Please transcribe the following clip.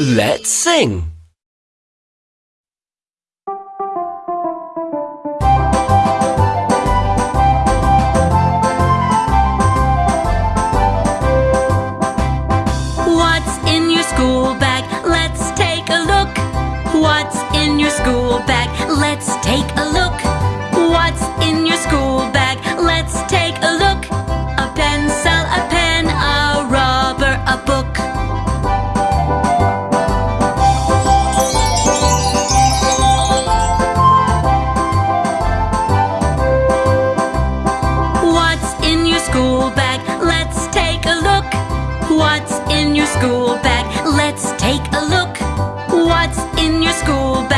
Let's sing! What's in your school bag? Let's take a look. What's in your school bag? What's in your school bag? Let's take a look. What's in your school bag?